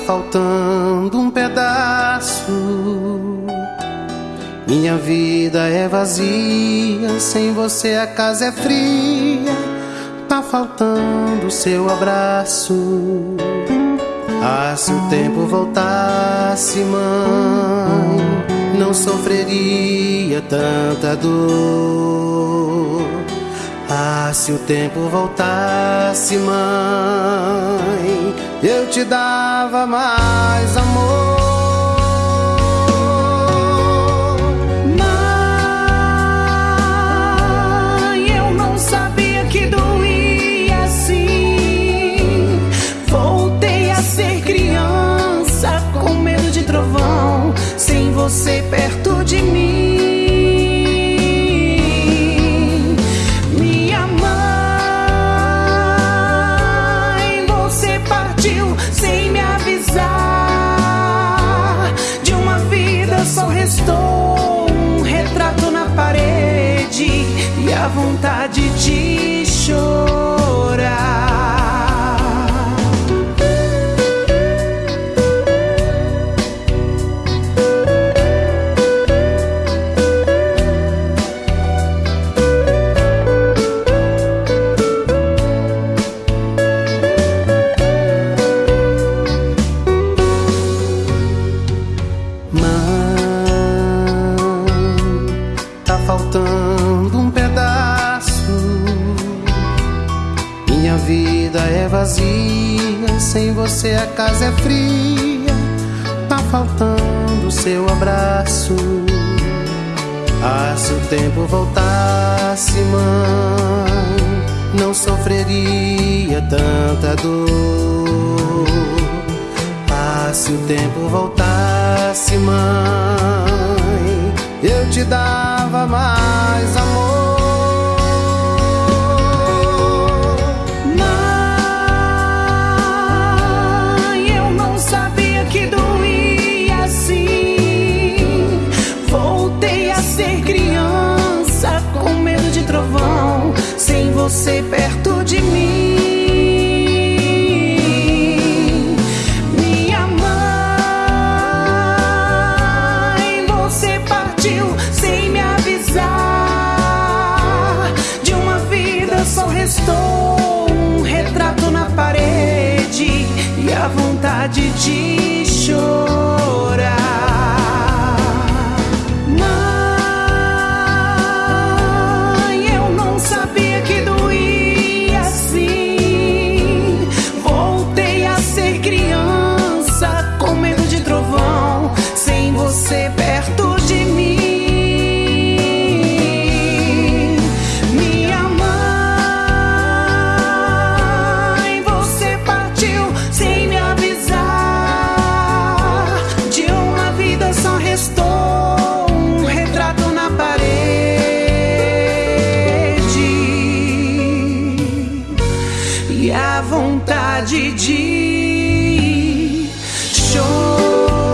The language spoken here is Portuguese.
faltando um pedaço. Minha vida é vazia, sem você a casa é fria. Tá faltando seu abraço. Ah, se o tempo voltasse, mãe, não sofreria tanta dor. Ah, se o tempo voltasse, mãe, eu te dava mais amor. você perto de mim. Restou um retrato na parede e a vontade de chorar. Faltando um pedaço. Minha vida é vazia, sem você a casa é fria. Tá faltando seu abraço. Ah, se o tempo voltasse, mãe, não sofreria tanta dor. Ah, se o tempo voltasse, mãe, eu te dava mais amor. Mãe, eu não sabia que doía assim. Voltei a ser criança com medo de trovão, sem você perto de mim. De chorar. e a vontade de chorar.